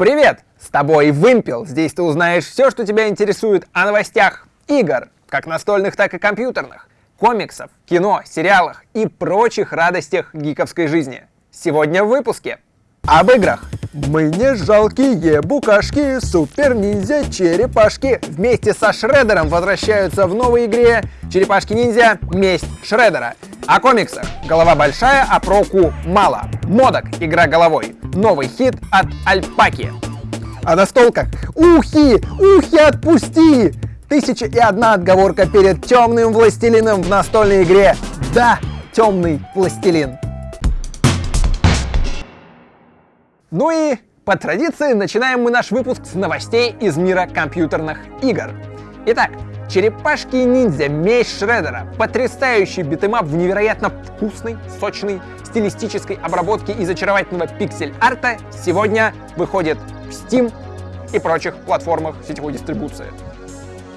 Привет! С тобой Вымпел. Здесь ты узнаешь все, что тебя интересует о новостях игр, как настольных, так и компьютерных, комиксов, кино, сериалах и прочих радостях гиковской жизни. Сегодня в выпуске. Об играх. Мы не жалкие букашки, супер-ниндзя-черепашки. Вместе со Шредером возвращаются в новой игре Черепашки-ниндзя Месть Шредера. О комиксах. Голова большая, а проку мало. Модок. Игра головой. Новый хит от Альпаки. О настолках. Ухи! Ухи отпусти! Тысяча и одна отговорка перед темным властелином в настольной игре. Да, темный властелин. Ну и по традиции начинаем мы наш выпуск с новостей из мира компьютерных игр. Итак, Черепашки-ниндзя Месть Шредера. Потрясающий beat 'em up в невероятно вкусной, сочной, стилистической обработке из очаровательного пиксель-арта сегодня выходит в Steam и прочих платформах сетевой дистрибуции.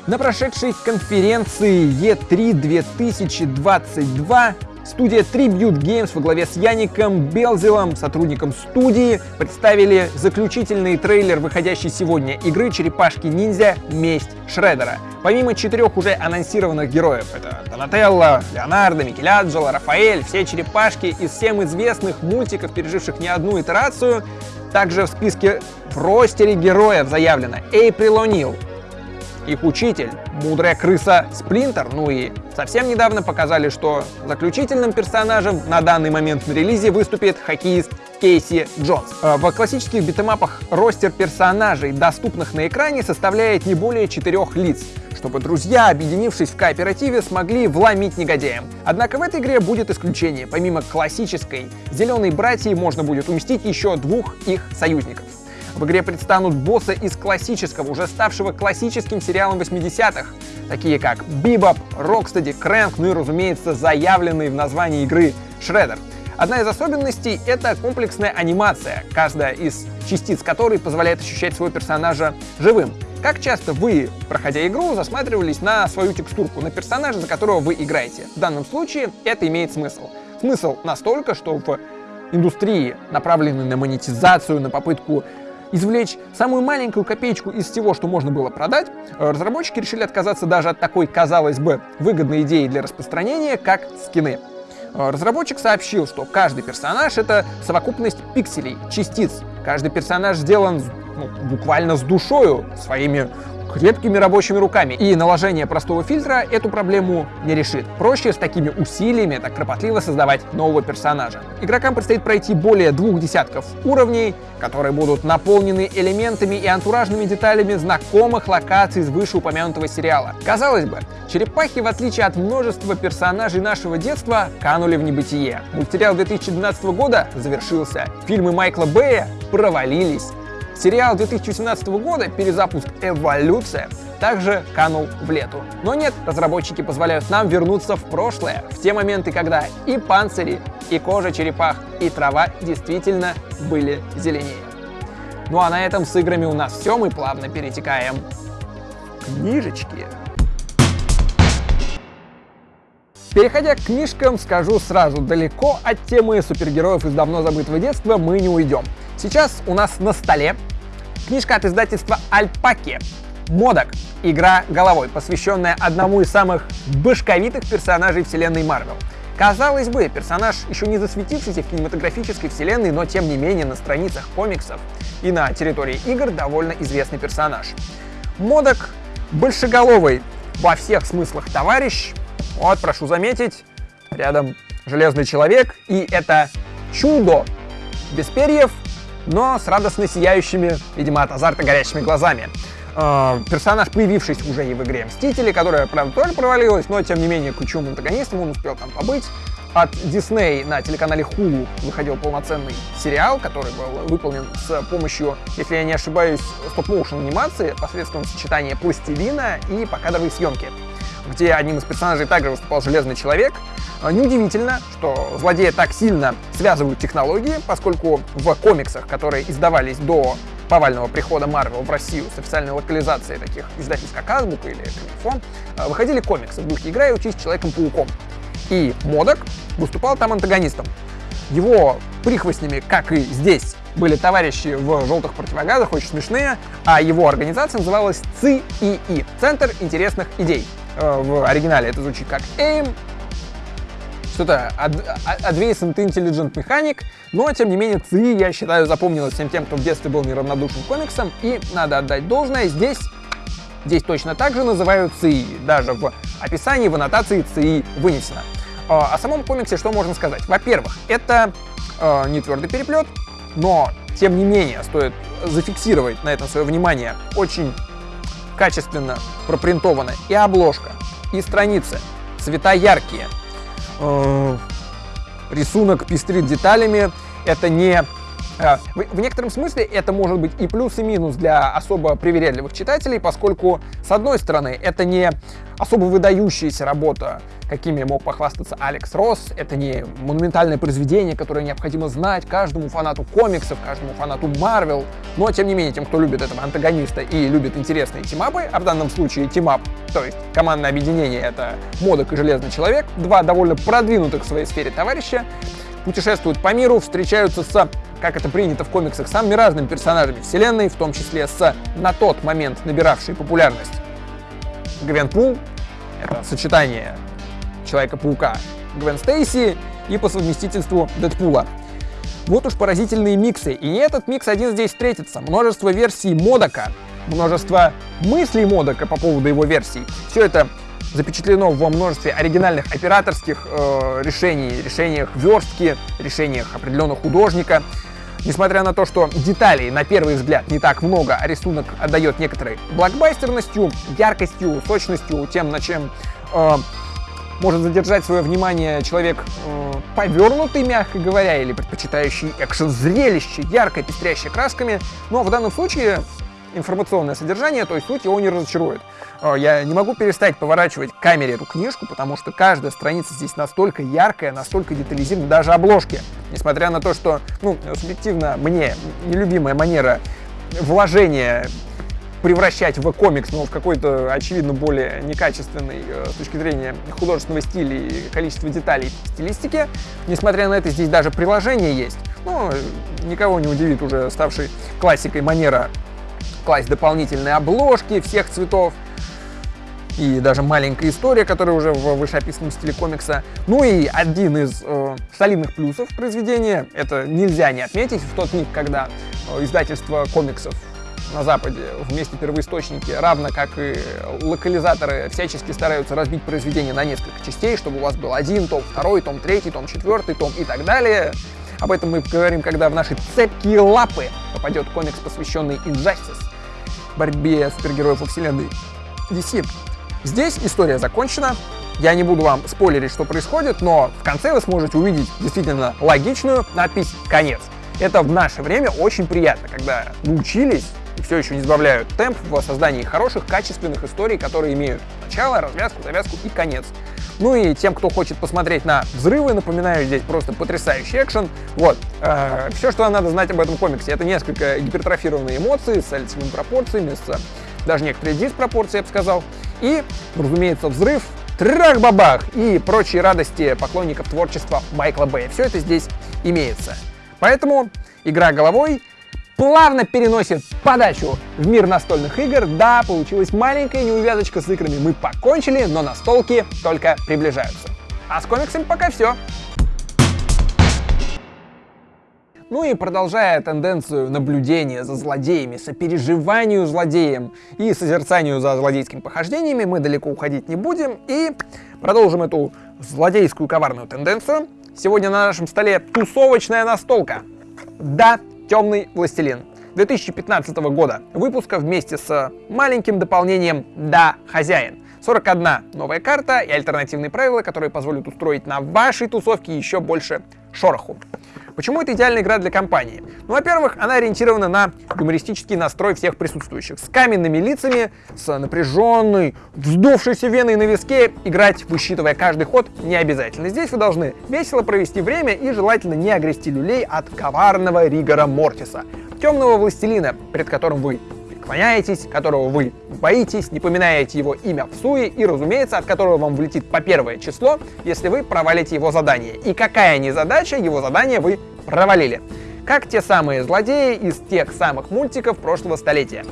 На прошедшей конференции E3 2022 Студия Tribute Games во главе с Яником Белзелом, сотрудником студии, представили заключительный трейлер выходящей сегодня игры «Черепашки-ниндзя. Месть Шредера». Помимо четырех уже анонсированных героев, это Донателло, Леонардо, Микеланджело, Рафаэль, все черепашки из всем известных мультиков, переживших не одну итерацию, также в списке в ростере героев заявлено Эйприл О'Нил, их учитель, мудрая крыса Сплинтер, ну и совсем недавно показали, что заключительным персонажем на данный момент на релизе выступит хоккеист Кейси Джонс. Э, в классических битэмапах ростер персонажей, доступных на экране, составляет не более четырех лиц, чтобы друзья, объединившись в кооперативе, смогли вломить негодяям. Однако в этой игре будет исключение. Помимо классической зеленой братьи можно будет уместить еще двух их союзников. В игре предстанут боссы из классического, уже ставшего классическим сериалом 80-х, такие как Бибоп, Рокстеди, Крэнк, ну и, разумеется, заявленный в названии игры Шредер. Одна из особенностей — это комплексная анимация, каждая из частиц которой позволяет ощущать своего персонажа живым. Как часто вы, проходя игру, засматривались на свою текстурку, на персонажа, за которого вы играете? В данном случае это имеет смысл. Смысл настолько, что в индустрии, направленной на монетизацию, на попытку извлечь самую маленькую копеечку из всего, что можно было продать, э, разработчики решили отказаться даже от такой, казалось бы, выгодной идеи для распространения, как скины. Э, разработчик сообщил, что каждый персонаж — это совокупность пикселей, частиц. Каждый персонаж сделан ну, буквально с душою, своими крепкими рабочими руками. И наложение простого фильтра эту проблему не решит. Проще с такими усилиями так кропотливо создавать нового персонажа. Игрокам предстоит пройти более двух десятков уровней, которые будут наполнены элементами и антуражными деталями знакомых локаций из вышеупомянутого сериала. Казалось бы, черепахи, в отличие от множества персонажей нашего детства, канули в небытие. Мультсериал 2012 года завершился. Фильмы Майкла Бэя провалились. Сериал 2017 года «Перезапуск Эволюция» также канул в лету. Но нет, разработчики позволяют нам вернуться в прошлое, в те моменты, когда и панцири, и кожа черепах, и трава действительно были зеленее. Ну а на этом с играми у нас все, мы плавно перетекаем к книжечки. Переходя к книжкам, скажу сразу, далеко от темы супергероев из давно забытого детства мы не уйдем. Сейчас у нас на столе книжка от издательства Альпаки «Модок. Игра головой», посвященная одному из самых башковитых персонажей вселенной Марвел. Казалось бы, персонаж еще не засветившийся в кинематографической вселенной, но тем не менее на страницах комиксов и на территории игр довольно известный персонаж. Модок большеголовый во всех смыслах товарищ. Вот, прошу заметить, рядом Железный Человек, и это чудо без перьев, но с радостно сияющими, видимо, от азарта горящими глазами. Э, персонаж, появившийся уже и в игре Мстители, которая, правда, тоже провалилась, но, тем не менее, ключевым антагонистом он успел там побыть. От Disney на телеканале Hulu выходил полноценный сериал, который был выполнен с помощью, если я не ошибаюсь, стоп-моушен анимации посредством сочетания пластилина и покадровой съемки где одним из персонажей также выступал Железный Человек. А, неудивительно, что злодея так синно связывают технологии, поскольку в комиксах, которые издавались до повального прихода Марвел в Россию с официальной локализацией таких издательств, как Азбука или Комикфон, а, выходили комиксы в духе «Играй и учись Человеком-пауком». И Модок выступал там антагонистом. Его прихвостнями, как и здесь, были товарищи в желтых противогазах, очень смешные, а его организация называлась ЦИИ — Центр интересных идей. Э, в оригинале. Это звучит как AIM, что-то Advanced Intelligent Mechanic, но, тем не менее, ЦИ, я считаю, запомнилось всем тем, кто в детстве был неравнодушен к комиксам, и надо отдать должное, здесь, здесь точно так же называют ЦИ, даже в описании, в аннотации ЦИ вынесено. А, о самом комиксе что можно сказать? Во-первых, это э, не твердый переплет, но, тем не менее, стоит зафиксировать на этом свое внимание, очень качественно пропринтована. И обложка, и страницы, цвета яркие, э, рисунок пестрит деталями, это не в некотором смысле это может быть и плюс, и минус для особо привередливых читателей, поскольку, с одной стороны, это не особо выдающаяся работа, какими мог похвастаться Алекс Росс, это не монументальное произведение, которое необходимо знать каждому фанату комиксов, каждому фанату Марвел, но, тем не менее, тем, кто любит этого антагониста и любит интересные team-up ы, а в данном случае team-up, то есть командное объединение — это Модок и Железный Человек, два довольно продвинутых в своей сфере товарища, путешествуют по миру, встречаются с как это принято в комиксах, самыми разными персонажами вселенной, в том числе с на тот момент набиравшей популярность Гвен Пул, это сочетание Человека-паука Гвен Стейси и по совместительству Дэдпула. Вот уж поразительные миксы, и не этот микс один здесь встретится. Множество версий Модока, множество мыслей Модока по поводу его версий. Все это запечатлено во множестве оригинальных операторских э, решений, решениях верстки, решениях определенного художника. Несмотря на то, что деталей на первый взгляд не так много, а рисунок отдает некоторой блокбастерностью, яркостью, сочностью, тем, на чем э, может задержать свое внимание человек э, повернутый, мягко говоря, или предпочитающий экшен-зрелище, ярко пестрящее красками. Но в данном случае информационное содержание, то есть суть его не разочарует. Э, я не могу перестать поворачивать к камере эту книжку, потому что каждая страница здесь настолько яркая, настолько детализирована, даже обложки. Несмотря на то, что, ну, субъективно мне нелюбимая манера вложения превращать в комикс, но в какой-то, очевидно, более некачественный э, с точки зрения художественного стиля и количества деталей стилистики. Несмотря на это, здесь даже приложение есть. Ну, никого не удивит уже ставший классикой манера класть дополнительные обложки всех цветов, и даже маленькая история, которая уже в вышеописанном стиле комикса. Ну и один из э, солидных плюсов произведения, это нельзя не отметить, в тот миг, когда э, издательство комиксов на Западе вместе первоисточники, равно как и локализаторы, всячески стараются разбить произведение на несколько частей, чтобы у вас был один том, второй том, третий том, четвертый том и так далее. Об этом мы поговорим, когда в наши цепкие лапы попадет комикс, посвященный Injustice, борьбе супергероев во вселенной DC. Здесь история закончена. Я не буду вам спойлерить, что происходит, но в конце вы сможете увидеть действительно логичную надпись «Конец». Это в наше время очень приятно, когда научились и все еще не сбавляют темп в создании хороших, качественных историй, которые имеют начало, развязку, завязку и конец. Ну и тем, кто хочет посмотреть на взрывы, напоминаю, здесь просто потрясающий экшен. Вот, э, все, что надо знать об этом комиксе, это несколько гипертрофированные эмоции с лицевыми пропорциями, с даже некоторые диспропорции, я бы сказал. И, разумеется, взрыв, трах-бабах и прочие радости поклонников творчества Майкла Бэя. Все это здесь имеется. Поэтому игра головой плавно переносит подачу в мир настольных игр. Да, получилась маленькая неувязочка с играми. Мы покончили, но настолки только приближаются. А с комиксами пока все. Ну и продолжая тенденцию наблюдения за злодеями, сопереживанию злодеям и созерцанию за злодейскими похождениями, мы далеко уходить не будем и продолжим эту злодейскую коварную тенденцию. Сегодня на нашем столе тусовочная настолка. Да, темный властелин. 2015 года выпуска вместе с маленьким дополнением «Да, хозяин». 41 новая карта и альтернативные правила, которые позволят устроить на вашей тусовке еще больше шороху. Почему это идеальная игра для компании? Ну, во-первых, она ориентирована на юмористический настрой всех присутствующих. С каменными лицами, с напряженной, вздувшейся веной на виске, играть, высчитывая каждый ход, не обязательно. Здесь вы должны весело провести время и желательно не огрести люлей от коварного Ригора Мортиса, темного властелина, перед которым вы преклоняетесь, которого вы боитесь, не поминаете его имя в суе и, разумеется, от которого вам влетит по первое число, если вы провалите его задание. И какая ни задача, его задание вы провалили. как те самые злодеи из тех самых мультиков прошлого столетия.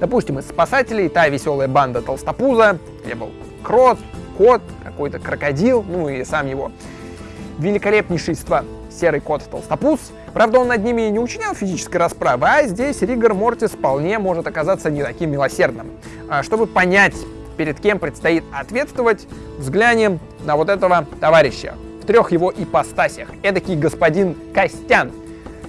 Допустим, из спасателей та веселая банда Толстопуза, где был крот, кот, какой-то крокодил, ну и сам его великолепнейшество серый кот Толстопуз. Правда, он над ними не учинял физической расправы, а здесь Ригор Мортис вполне может оказаться не таким милосердным. А чтобы понять, перед кем предстоит ответствовать, взглянем на вот этого товарища в трех его ипостасях. Эдакий господин Костян.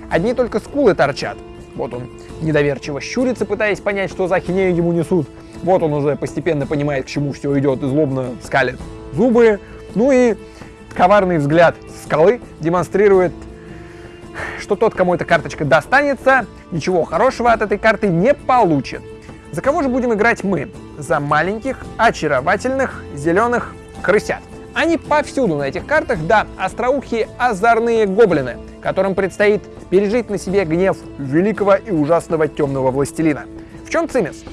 Одни только скулы торчат. Вот он недоверчиво щурится, пытаясь понять, что за ахинею ему несут. Вот он уже постепенно понимает, к чему все идет, и злобно скалит зубы. Ну и коварный взгляд скалы демонстрирует, что тот, кому эта карточка достанется, ничего хорошего от этой карты не получит. За кого же будем играть мы? За маленьких, очаровательных, зеленых крысят. Они повсюду на этих картах, да, остроухие озорные гоблины, которым предстоит пережить на себе гнев великого и ужасного темного властелина. В чем цимис?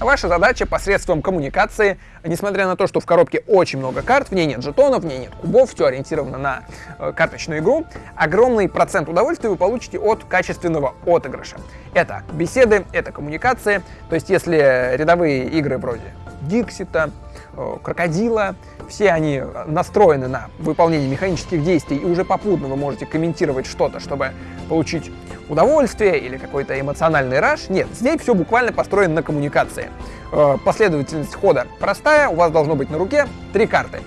Ваша задача посредством коммуникации, несмотря на то, что в коробке очень много карт, в ней нет жетонов, в ней нет кубов, все ориентировано на э, карточную игру, огромный процент удовольствия вы получите от качественного отыгрыша. Это беседы, это коммуникация, то есть если рядовые игры вроде Диксита, э, Крокодила, все они настроены на выполнение механических действий, и уже попутно вы можете комментировать что-то, чтобы получить удовольствие или какой-то эмоциональный раш. Нет, здесь все буквально построено на коммуникации. Э, последовательность хода простая, у вас должно быть на руке три карты.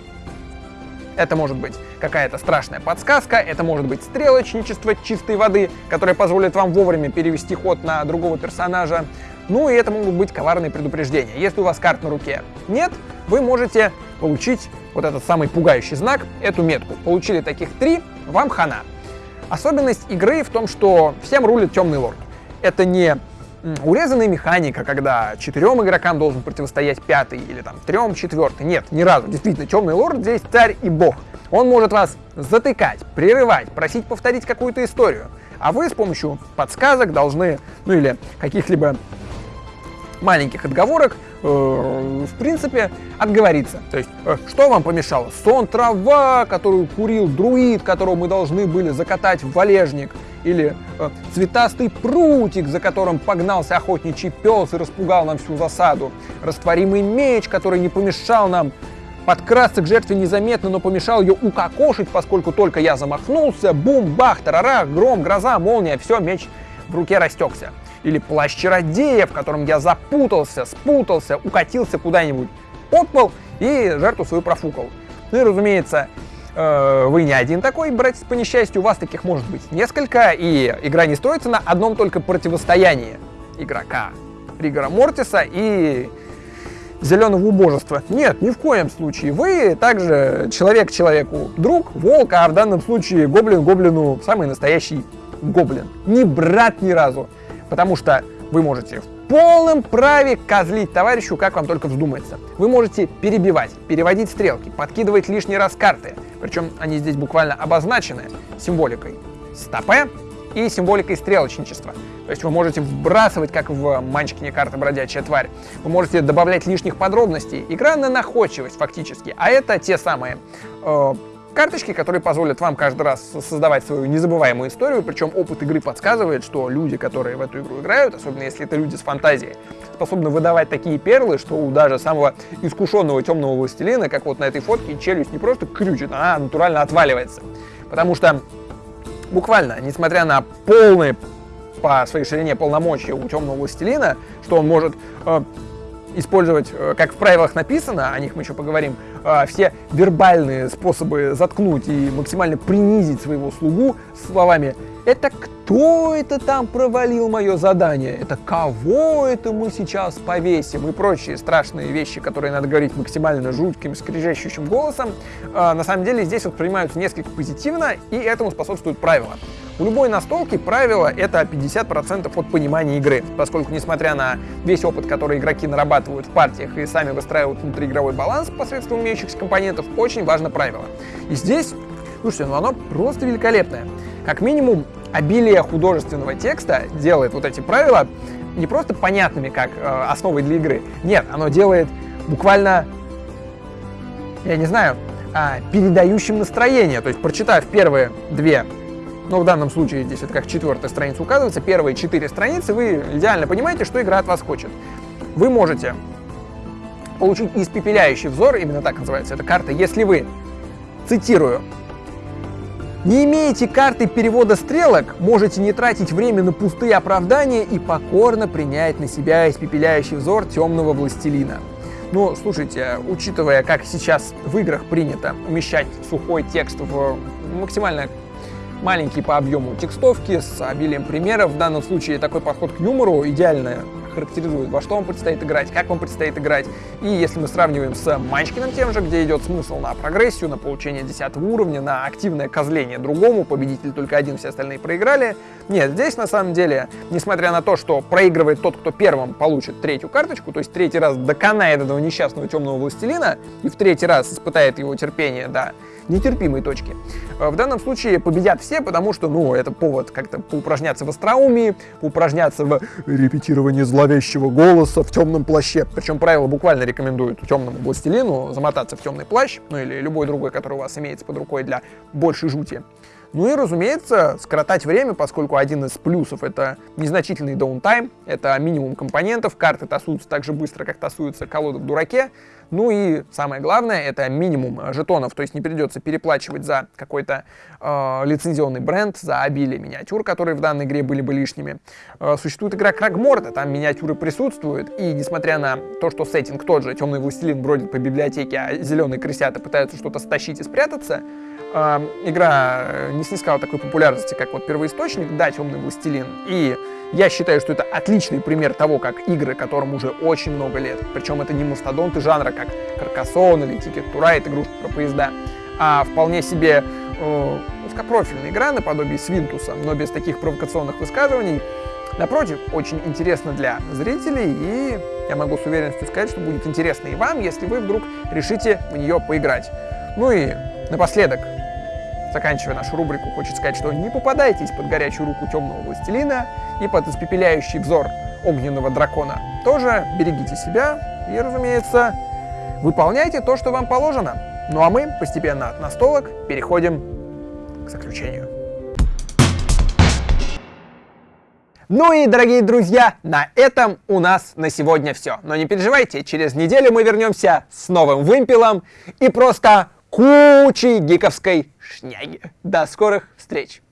Это может быть какая-то страшная подсказка, это может быть стрелочничество чистой воды, которое позволит вам вовремя перевести ход на другого персонажа. Ну и это могут быть коварные предупреждения. Если у вас карт на руке нет, вы можете получить вот этот самый пугающий знак, эту метку. Получили таких три, вам хана. Особенность игры в том, что всем рулит темный лорд. Это не урезанная механика, когда четырем игрокам должен противостоять пятый или там трем четвертый. Нет, ни разу. Действительно, темный лорд здесь царь и бог. Он может вас затыкать, прерывать, просить повторить какую-то историю. А вы с помощью подсказок должны, ну или каких-либо маленьких отговорок, э, в принципе, отговориться. То есть, э, что вам помешало? Сон трава, которую курил друид, которого мы должны были закатать в валежник, или э, цветастый прутик, за которым погнался охотничий пес и распугал нам всю засаду, растворимый меч, который не помешал нам подкрасться к жертве незаметно, но помешал ее укокошить, поскольку только я замахнулся, бум, бах, тарарах, гром, гроза, молния, все, меч в руке растекся или плащ чародея, в котором я запутался, спутался, укатился куда-нибудь под пол и жертву свою профукал. Ну и, разумеется, э, вы не один такой, братец по несчастью, у вас таких может быть несколько, и игра не строится на одном только противостоянии игрока Ригора Мортиса и зеленого убожества. Нет, ни в коем случае. Вы также человек человеку друг, волк, а в данном случае гоблин гоблину самый настоящий гоблин. Не брат ни разу потому что вы можете в полном праве козлить товарищу, как вам только вздумается. Вы можете перебивать, переводить стрелки, подкидывать лишний раз карты, причем они здесь буквально обозначены символикой стопе и символикой стрелочничества. То есть вы можете вбрасывать, как в Манчкине карты «Бродячая тварь». Вы можете добавлять лишних подробностей. Игра на находчивость фактически. А это те самые э, Карточки, которые позволят вам каждый раз создавать свою незабываемую историю, причем опыт игры подсказывает, что люди, которые в эту игру играют, особенно если это люди с фантазией, способны выдавать такие перлы, что у даже самого искушенного темного властелина, как вот на этой фотке, челюсть не просто крючит, а натурально отваливается. Потому что буквально, несмотря на полные по своей ширине полномочия у темного властелина, что он может э, использовать, э, как в правилах написано, о них мы еще поговорим, э, все вербальные способы заткнуть и максимально принизить своего слугу словами «Это кто это там провалил мое задание? Это кого это мы сейчас повесим?» и прочие страшные вещи, которые надо говорить максимально жутким, скрежещущим голосом, э, на самом деле здесь воспринимаются несколько позитивно, и этому способствуют правила. У любой настолки правило это 50% от понимания игры, поскольку несмотря на весь опыт, который игроки нарабатывают в партиях и сами выстраивают внутриигровой баланс посредством имеющихся компонентов, очень важно правило. И здесь, слушайте, ну оно просто великолепное. Как минимум, обилие художественного текста делает вот эти правила не просто понятными как э, основой для игры. Нет, оно делает буквально, я не знаю, э, передающим настроение. То есть, прочитав первые две но в данном случае здесь это как четвертая страница указывается, первые четыре страницы, вы идеально понимаете, что игра от вас хочет. Вы можете получить испепеляющий взор, именно так называется эта карта, если вы, цитирую, не имеете карты перевода стрелок, можете не тратить время на пустые оправдания и покорно принять на себя испепеляющий взор темного властелина. Ну, слушайте, учитывая, как сейчас в играх принято умещать сухой текст в максимально маленькие по объему текстовки с обилием примеров, в данном случае такой подход к юмору идеально характеризует, во что вам предстоит играть, как вам предстоит играть. И если мы сравниваем с Манчкиным тем же, где идет смысл на прогрессию, на получение 10 уровня, на активное козление другому, победитель только один, все остальные проиграли. Нет, здесь на самом деле, несмотря на то, что проигрывает тот, кто первым получит третью карточку, то есть третий раз доконает этого несчастного темного властелина и в третий раз испытает его терпение, да, нетерпимой точки. Э, в данном случае победят все, потому что, ну, это повод как-то поупражняться в остроумии, поупражняться в репетировании зловещего голоса в темном плаще. Причем правила буквально рекомендуют темному властелину замотаться в темный плащ, ну или любой другой, который у вас имеется под рукой для большей жути. Ну и, разумеется, скоротать время, поскольку один из плюсов — это незначительный даунтайм, это минимум компонентов, карты тасуются так же быстро, как тасуются колоды в дураке, ну и самое главное, это минимум жетонов, то есть не придется переплачивать за какой-то э, лицензионный бренд, за обилие миниатюр, которые в данной игре были бы лишними. Э, существует игра Крагморта, там миниатюры присутствуют, и несмотря на то, что сеттинг тот же, темный властелин бродит по библиотеке, а зеленые крысята пытаются что-то стащить и спрятаться, э, игра не снискала такой популярности, как вот первоисточник, да, темный властелин, и я считаю, что это отличный пример того, как игры, которым уже очень много лет, причем это не мастодонты жанра, как Каркасон или to Ride, игрушки про поезда, а вполне себе э, узкопрофильная игра наподобие Свинтуса, но без таких провокационных высказываний. Напротив, очень интересно для зрителей, и я могу с уверенностью сказать, что будет интересно и вам, если вы вдруг решите в нее поиграть. Ну и напоследок, заканчивая нашу рубрику, хочется сказать, что не попадайтесь под горячую руку темного властелина и под испепеляющий взор огненного дракона. Тоже берегите себя и, разумеется, выполняйте то, что вам положено. Ну а мы постепенно от настолок переходим к заключению. Ну и, дорогие друзья, на этом у нас на сегодня все. Но не переживайте, через неделю мы вернемся с новым вымпелом и просто кучей гиковской шняги. До скорых встреч!